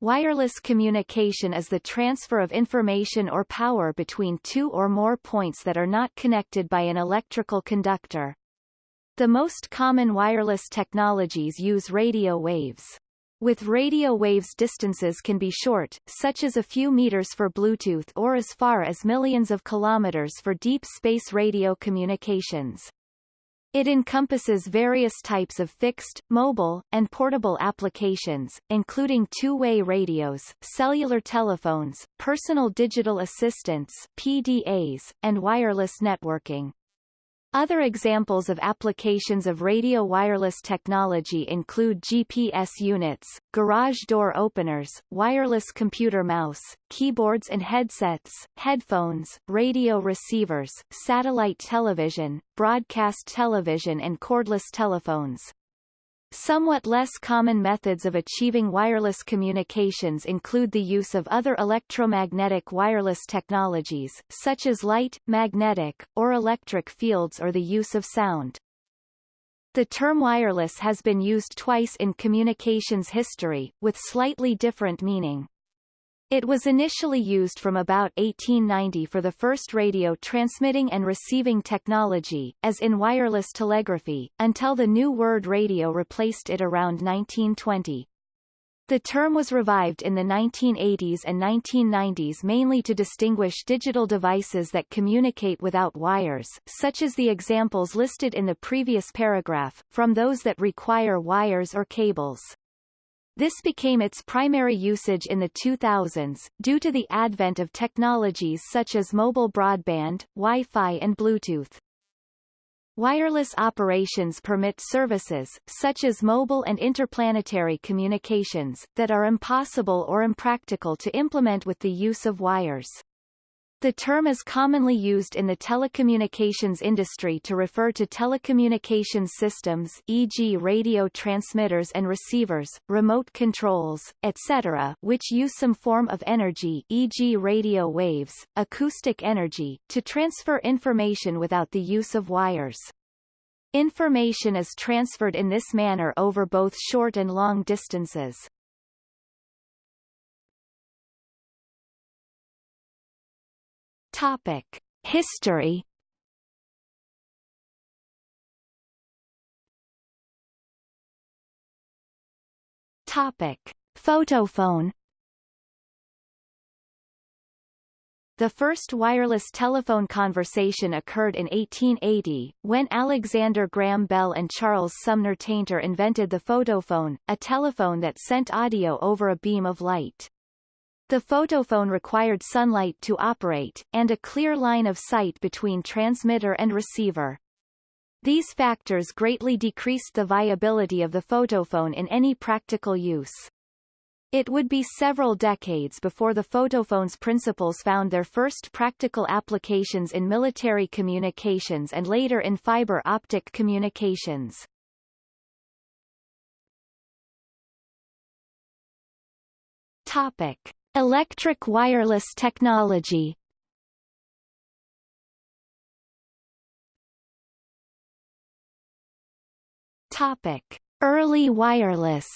Wireless communication is the transfer of information or power between two or more points that are not connected by an electrical conductor. The most common wireless technologies use radio waves. With radio waves distances can be short, such as a few meters for Bluetooth or as far as millions of kilometers for deep space radio communications. It encompasses various types of fixed, mobile, and portable applications, including two-way radios, cellular telephones, personal digital assistants PDAs, and wireless networking. Other examples of applications of radio wireless technology include GPS units, garage door openers, wireless computer mouse, keyboards and headsets, headphones, radio receivers, satellite television, broadcast television and cordless telephones. Somewhat less common methods of achieving wireless communications include the use of other electromagnetic wireless technologies, such as light, magnetic, or electric fields or the use of sound. The term wireless has been used twice in communications history, with slightly different meaning. It was initially used from about 1890 for the first radio transmitting and receiving technology, as in wireless telegraphy, until the new word radio replaced it around 1920. The term was revived in the 1980s and 1990s mainly to distinguish digital devices that communicate without wires such as the examples listed in the previous paragraph, from those that require wires or cables. This became its primary usage in the 2000s, due to the advent of technologies such as mobile broadband, Wi-Fi and Bluetooth. Wireless operations permit services, such as mobile and interplanetary communications, that are impossible or impractical to implement with the use of wires. The term is commonly used in the telecommunications industry to refer to telecommunications systems e.g. radio transmitters and receivers, remote controls, etc. which use some form of energy e.g. radio waves, acoustic energy, to transfer information without the use of wires. Information is transferred in this manner over both short and long distances. Topic: History. Topic: Photophone. The first wireless telephone conversation occurred in 1880, when Alexander Graham Bell and Charles Sumner Tainter invented the photophone, a telephone that sent audio over a beam of light. The photophone required sunlight to operate, and a clear line of sight between transmitter and receiver. These factors greatly decreased the viability of the photophone in any practical use. It would be several decades before the photophone's principles found their first practical applications in military communications and later in fiber optic communications. Topic. Electric wireless technology. Topic: Early wireless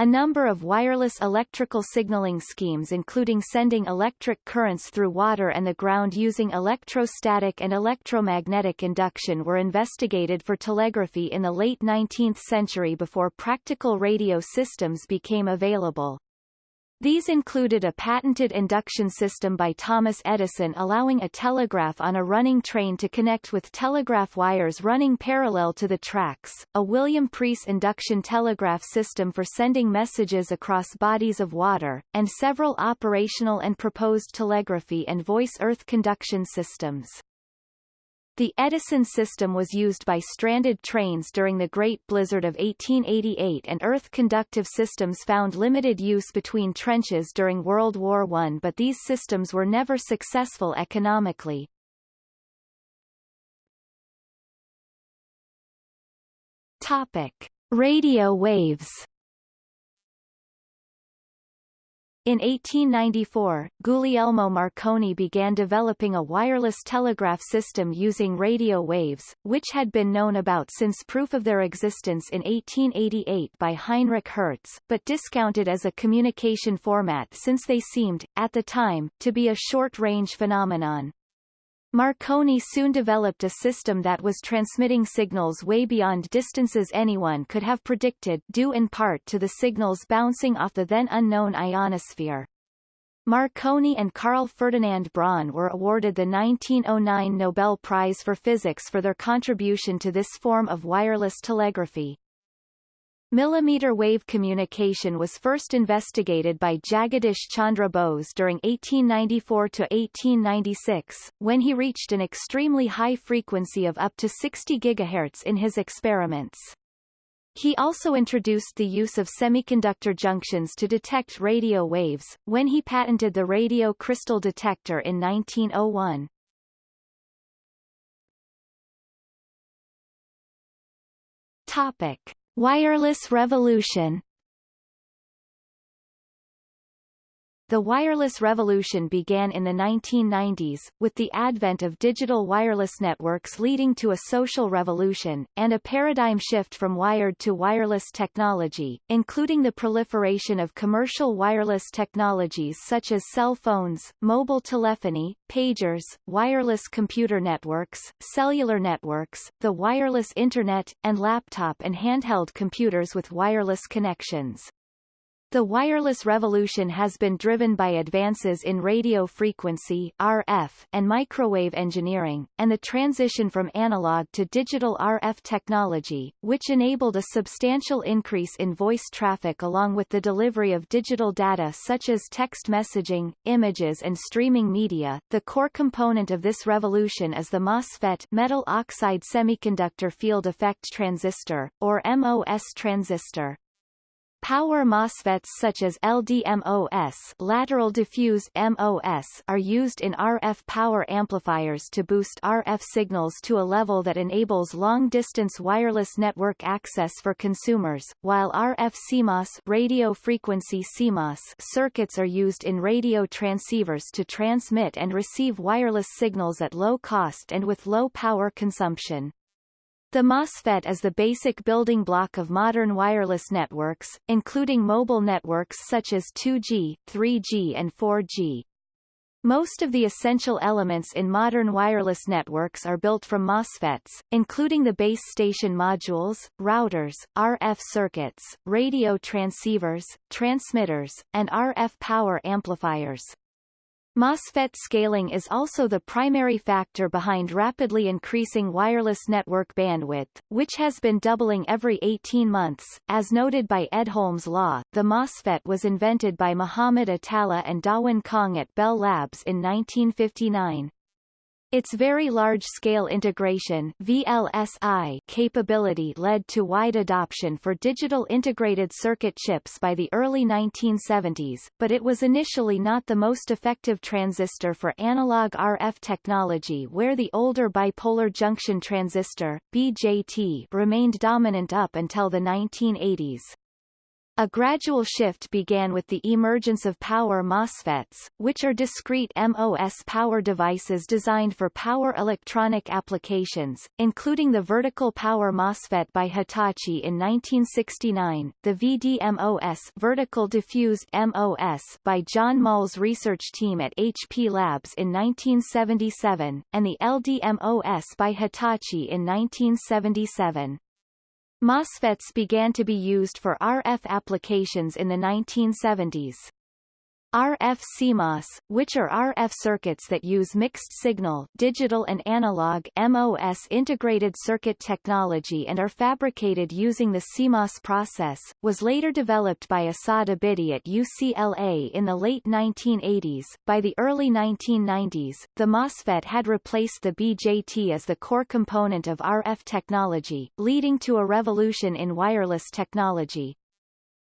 A number of wireless electrical signaling schemes including sending electric currents through water and the ground using electrostatic and electromagnetic induction were investigated for telegraphy in the late 19th century before practical radio systems became available. These included a patented induction system by Thomas Edison allowing a telegraph on a running train to connect with telegraph wires running parallel to the tracks, a William Preece induction telegraph system for sending messages across bodies of water, and several operational and proposed telegraphy and voice earth conduction systems. The Edison system was used by stranded trains during the Great Blizzard of 1888 and earth-conductive systems found limited use between trenches during World War I but these systems were never successful economically. Topic. Radio waves In 1894, Guglielmo Marconi began developing a wireless telegraph system using radio waves, which had been known about since proof of their existence in 1888 by Heinrich Hertz, but discounted as a communication format since they seemed, at the time, to be a short-range phenomenon. Marconi soon developed a system that was transmitting signals way beyond distances anyone could have predicted due in part to the signals bouncing off the then unknown ionosphere. Marconi and Carl Ferdinand Braun were awarded the 1909 Nobel Prize for Physics for their contribution to this form of wireless telegraphy. Millimeter wave communication was first investigated by Jagadish Chandra Bose during 1894-1896, when he reached an extremely high frequency of up to 60 GHz in his experiments. He also introduced the use of semiconductor junctions to detect radio waves, when he patented the radio crystal detector in 1901. Topic. Wireless revolution The wireless revolution began in the 1990s, with the advent of digital wireless networks leading to a social revolution, and a paradigm shift from wired to wireless technology, including the proliferation of commercial wireless technologies such as cell phones, mobile telephony, pagers, wireless computer networks, cellular networks, the wireless Internet, and laptop and handheld computers with wireless connections. The wireless revolution has been driven by advances in radio frequency RF and microwave engineering, and the transition from analog to digital RF technology, which enabled a substantial increase in voice traffic along with the delivery of digital data such as text messaging, images and streaming media. The core component of this revolution is the MOSFET metal oxide semiconductor field effect transistor, or MOS transistor. Power MOSFETs such as LDMOS lateral diffuse MOS are used in RF power amplifiers to boost RF signals to a level that enables long-distance wireless network access for consumers, while RF CMOS radio frequency CMOS circuits are used in radio transceivers to transmit and receive wireless signals at low cost and with low power consumption. The MOSFET is the basic building block of modern wireless networks, including mobile networks such as 2G, 3G and 4G. Most of the essential elements in modern wireless networks are built from MOSFETs, including the base station modules, routers, RF circuits, radio transceivers, transmitters, and RF power amplifiers. MOSFET scaling is also the primary factor behind rapidly increasing wireless network bandwidth, which has been doubling every 18 months. As noted by Edholm's law, the MOSFET was invented by Muhammad Atalla and Dawon Kahng at Bell Labs in 1959. Its very large-scale integration VLSI capability led to wide adoption for digital integrated circuit chips by the early 1970s, but it was initially not the most effective transistor for analog RF technology where the older bipolar junction transistor, BJT, remained dominant up until the 1980s. A gradual shift began with the emergence of power MOSFETs, which are discrete MOS power devices designed for power electronic applications, including the vertical power MOSFET by Hitachi in 1969, the VDMOS vertical diffused MOS by John Moll's research team at HP Labs in 1977, and the LDMOS by Hitachi in 1977. MOSFETs began to be used for RF applications in the 1970s. RF CMOS, which are RF circuits that use mixed-signal digital and analog MOS integrated circuit technology and are fabricated using the CMOS process, was later developed by Asad Abidi at UCLA in the late 1980s. By the early 1990s, the MOSFET had replaced the BJT as the core component of RF technology, leading to a revolution in wireless technology.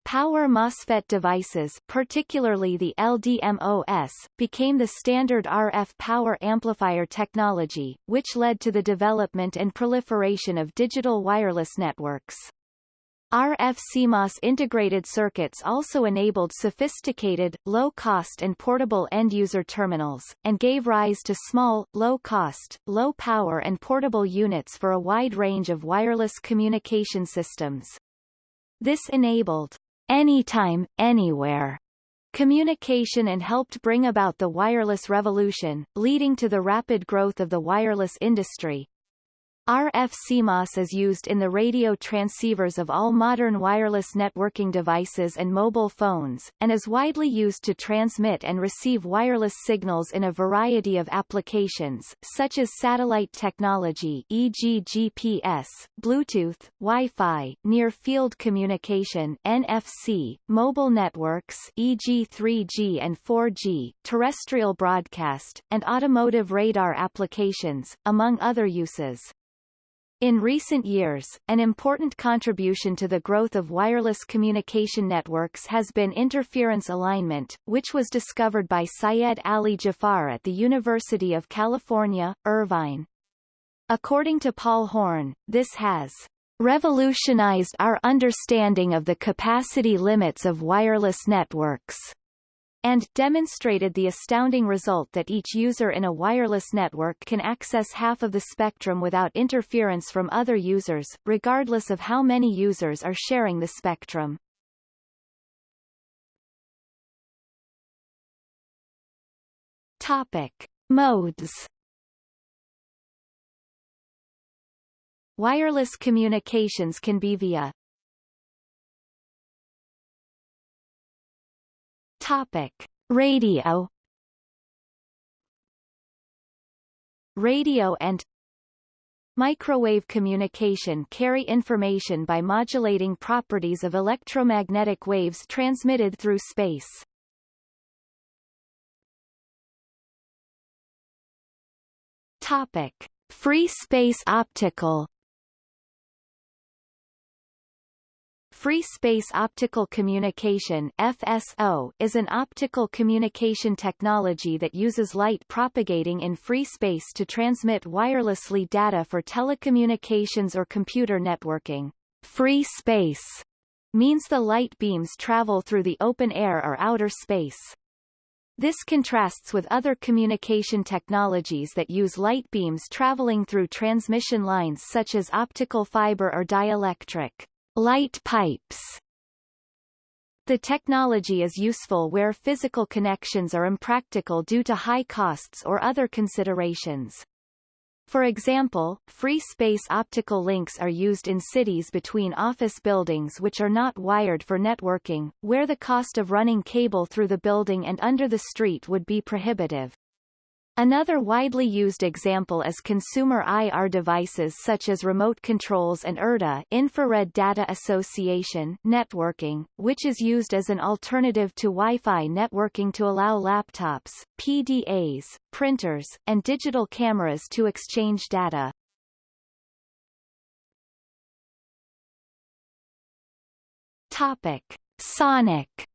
Power MOSFET devices particularly the LDMOS, became the standard RF power amplifier technology, which led to the development and proliferation of digital wireless networks. RF CMOS integrated circuits also enabled sophisticated, low-cost and portable end-user terminals, and gave rise to small, low-cost, low-power and portable units for a wide range of wireless communication systems. This enabled anytime, anywhere. Communication and helped bring about the wireless revolution, leading to the rapid growth of the wireless industry, RF CMOS is used in the radio transceivers of all modern wireless networking devices and mobile phones, and is widely used to transmit and receive wireless signals in a variety of applications, such as satellite technology e.g. GPS, Bluetooth, Wi-Fi, near-field communication NFC, mobile networks e.g. 3G and 4G, terrestrial broadcast, and automotive radar applications, among other uses. In recent years, an important contribution to the growth of wireless communication networks has been interference alignment, which was discovered by Syed Ali Jafar at the University of California, Irvine. According to Paul Horn, this has revolutionized our understanding of the capacity limits of wireless networks and demonstrated the astounding result that each user in a wireless network can access half of the spectrum without interference from other users, regardless of how many users are sharing the spectrum. Topic. Modes Wireless communications can be via Topic: Radio. Radio and Microwave communication carry information by modulating properties of electromagnetic waves transmitted through space. Topic: Free space optical Free Space Optical Communication FSO, is an optical communication technology that uses light propagating in free space to transmit wirelessly data for telecommunications or computer networking. Free space means the light beams travel through the open air or outer space. This contrasts with other communication technologies that use light beams traveling through transmission lines such as optical fiber or dielectric. Light pipes the technology is useful where physical connections are impractical due to high costs or other considerations. For example, free space optical links are used in cities between office buildings which are not wired for networking, where the cost of running cable through the building and under the street would be prohibitive. Another widely used example is consumer IR devices such as remote controls and IRDA infrared data association networking, which is used as an alternative to Wi-Fi networking to allow laptops, PDAs, printers, and digital cameras to exchange data. Topic. Sonic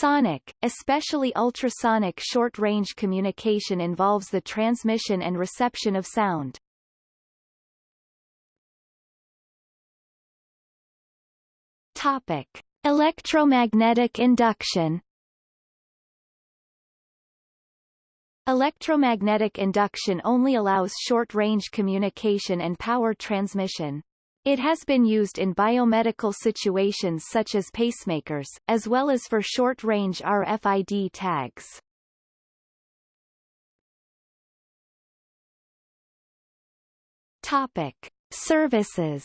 Sonic, especially ultrasonic short-range communication involves the transmission and reception of sound. Topic: Electromagnetic induction. Electromagnetic induction only allows short-range communication and power transmission. It has been used in biomedical situations such as pacemakers, as well as for short-range RFID tags. Topic. Services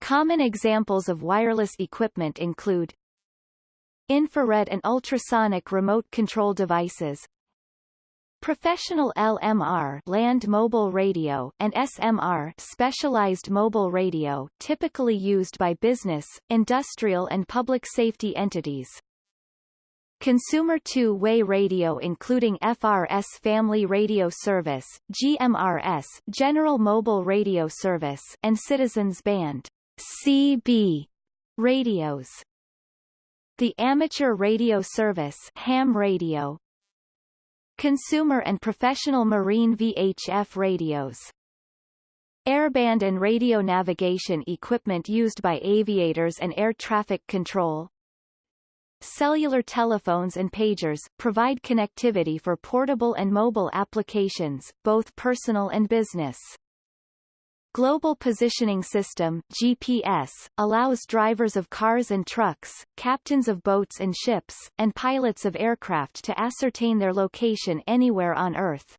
Common examples of wireless equipment include infrared and ultrasonic remote control devices, Professional LMR land mobile radio and SMR specialized mobile radio typically used by business, industrial and public safety entities. Consumer two-way radio including FRS Family Radio Service, GMRS General Mobile Radio Service and Citizens Band CB radios. The Amateur Radio Service ham radio, consumer and professional marine VHF radios. Airband and radio navigation equipment used by aviators and air traffic control. Cellular telephones and pagers, provide connectivity for portable and mobile applications, both personal and business. Global Positioning System GPS, allows drivers of cars and trucks, captains of boats and ships, and pilots of aircraft to ascertain their location anywhere on Earth.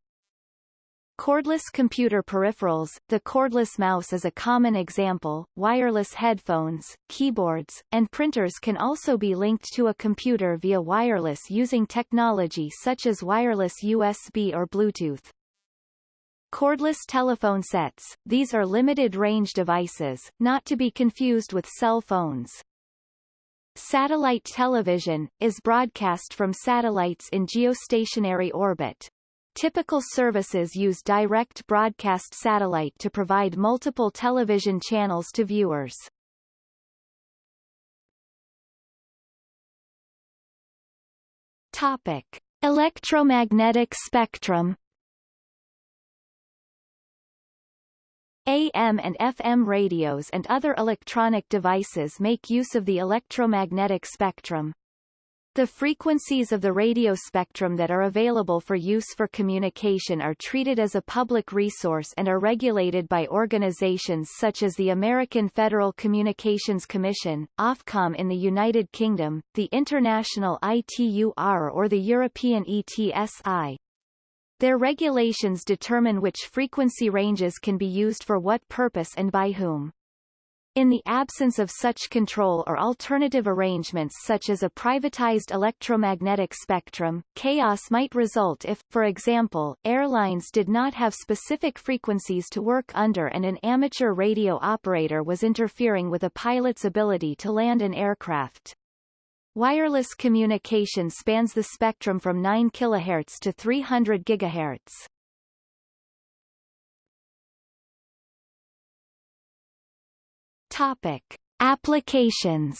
Cordless computer peripherals The cordless mouse is a common example. Wireless headphones, keyboards, and printers can also be linked to a computer via wireless using technology such as wireless USB or Bluetooth. Cordless telephone sets, these are limited-range devices, not to be confused with cell phones. Satellite television, is broadcast from satellites in geostationary orbit. Typical services use direct broadcast satellite to provide multiple television channels to viewers. Topic. Electromagnetic spectrum AM and FM radios and other electronic devices make use of the electromagnetic spectrum. The frequencies of the radio spectrum that are available for use for communication are treated as a public resource and are regulated by organizations such as the American Federal Communications Commission, Ofcom in the United Kingdom, the International ITUR or the European ETSI. Their regulations determine which frequency ranges can be used for what purpose and by whom. In the absence of such control or alternative arrangements such as a privatized electromagnetic spectrum, chaos might result if, for example, airlines did not have specific frequencies to work under and an amateur radio operator was interfering with a pilot's ability to land an aircraft. Wireless communication spans the spectrum from 9 kHz to 300 GHz. Topic: Applications.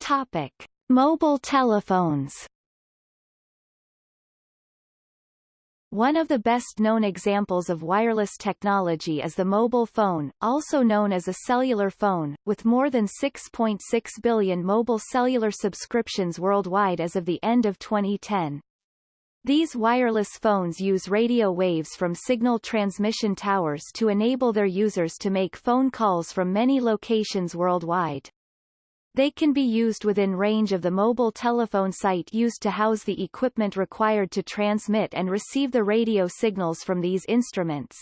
Topic: Mobile telephones. One of the best-known examples of wireless technology is the mobile phone, also known as a cellular phone, with more than 6.6 billion mobile cellular subscriptions worldwide as of the end of 2010. These wireless phones use radio waves from signal transmission towers to enable their users to make phone calls from many locations worldwide. They can be used within range of the mobile telephone site used to house the equipment required to transmit and receive the radio signals from these instruments.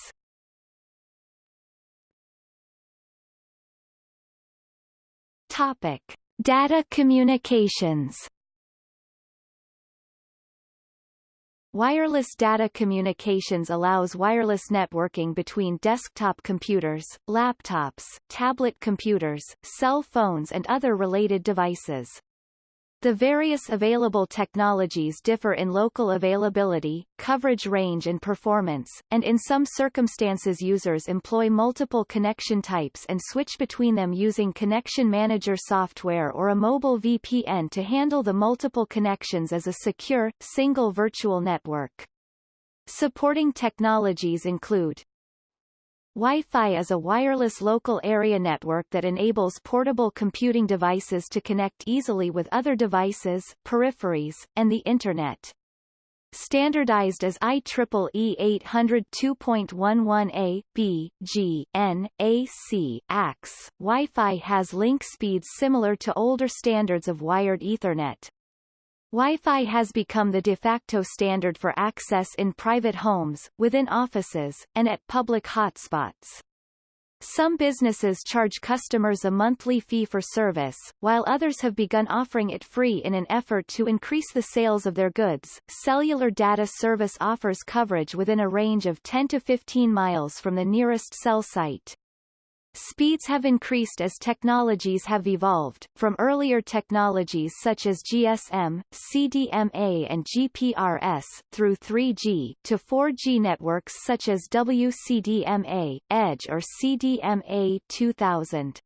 Topic. Data communications Wireless data communications allows wireless networking between desktop computers, laptops, tablet computers, cell phones and other related devices. The various available technologies differ in local availability, coverage range and performance, and in some circumstances users employ multiple connection types and switch between them using Connection Manager software or a mobile VPN to handle the multiple connections as a secure, single virtual network. Supporting technologies include Wi-Fi is a wireless local area network that enables portable computing devices to connect easily with other devices, peripheries, and the Internet. Standardized as IEEE 802.11a, b, g, n, a, c, AX, Wi-Fi has link speeds similar to older standards of wired Ethernet, Wi-Fi has become the de facto standard for access in private homes, within offices, and at public hotspots. Some businesses charge customers a monthly fee for service, while others have begun offering it free in an effort to increase the sales of their goods. Cellular data service offers coverage within a range of 10 to 15 miles from the nearest cell site. Speeds have increased as technologies have evolved, from earlier technologies such as GSM, CDMA and GPRS, through 3G, to 4G networks such as WCDMA, EDGE or CDMA 2000.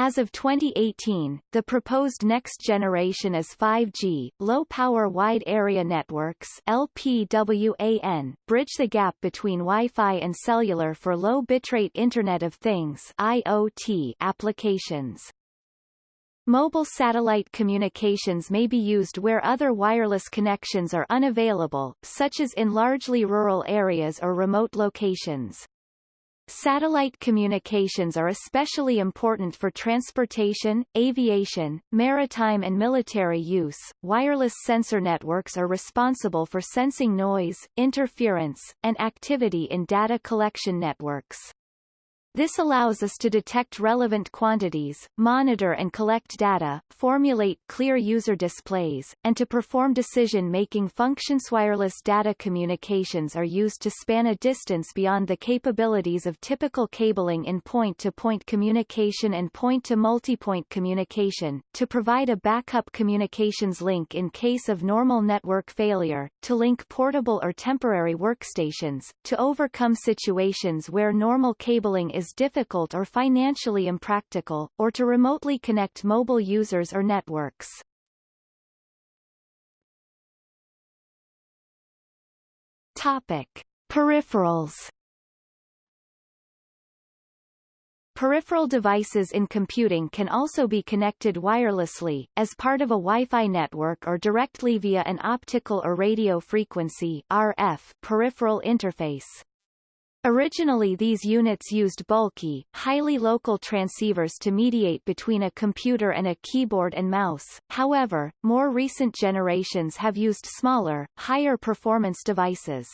As of 2018, the proposed next generation is 5G, Low-Power Wide Area Networks LPWAN, bridge the gap between Wi-Fi and cellular for low bitrate Internet of Things IoT applications. Mobile satellite communications may be used where other wireless connections are unavailable, such as in largely rural areas or remote locations. Satellite communications are especially important for transportation, aviation, maritime and military use. Wireless sensor networks are responsible for sensing noise, interference, and activity in data collection networks. This allows us to detect relevant quantities, monitor and collect data, formulate clear user displays, and to perform decision-making functions. Wireless data communications are used to span a distance beyond the capabilities of typical cabling in point-to-point -point communication and point-to-multipoint communication, to provide a backup communications link in case of normal network failure, to link portable or temporary workstations, to overcome situations where normal cabling is difficult or financially impractical, or to remotely connect mobile users or networks. Topic. Peripherals Peripheral devices in computing can also be connected wirelessly, as part of a Wi-Fi network or directly via an optical or radio frequency RF peripheral interface. Originally these units used bulky, highly local transceivers to mediate between a computer and a keyboard and mouse, however, more recent generations have used smaller, higher performance devices.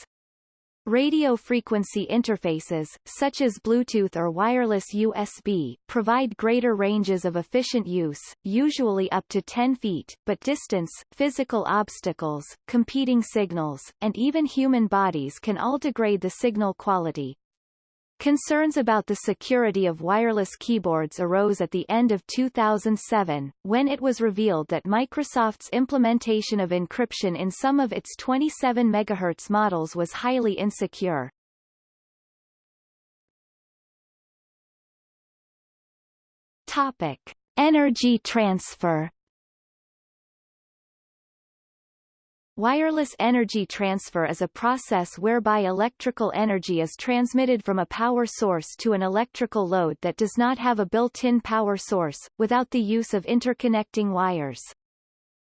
Radio frequency interfaces, such as Bluetooth or wireless USB, provide greater ranges of efficient use, usually up to 10 feet, but distance, physical obstacles, competing signals, and even human bodies can all degrade the signal quality. Concerns about the security of wireless keyboards arose at the end of 2007, when it was revealed that Microsoft's implementation of encryption in some of its 27 MHz models was highly insecure. Topic. Energy transfer Wireless energy transfer is a process whereby electrical energy is transmitted from a power source to an electrical load that does not have a built-in power source, without the use of interconnecting wires.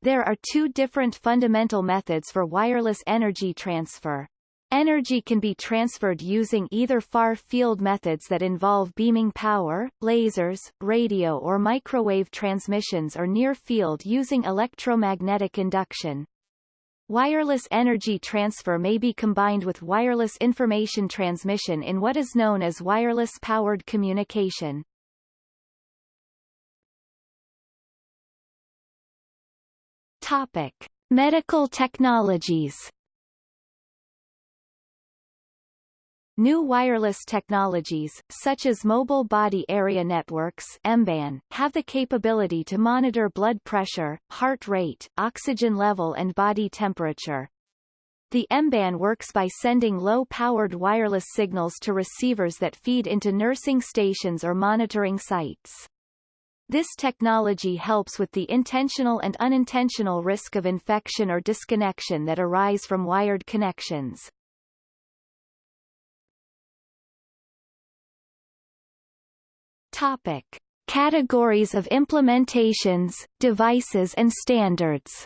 There are two different fundamental methods for wireless energy transfer. Energy can be transferred using either far-field methods that involve beaming power, lasers, radio or microwave transmissions or near-field using electromagnetic induction. Wireless energy transfer may be combined with wireless information transmission in what is known as wireless-powered communication. Topic. Medical technologies New wireless technologies, such as mobile body area networks MBAN, have the capability to monitor blood pressure, heart rate, oxygen level and body temperature. The MBAN works by sending low-powered wireless signals to receivers that feed into nursing stations or monitoring sites. This technology helps with the intentional and unintentional risk of infection or disconnection that arise from wired connections. Topic. Categories of implementations, devices and standards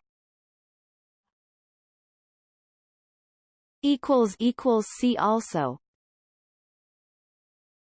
See also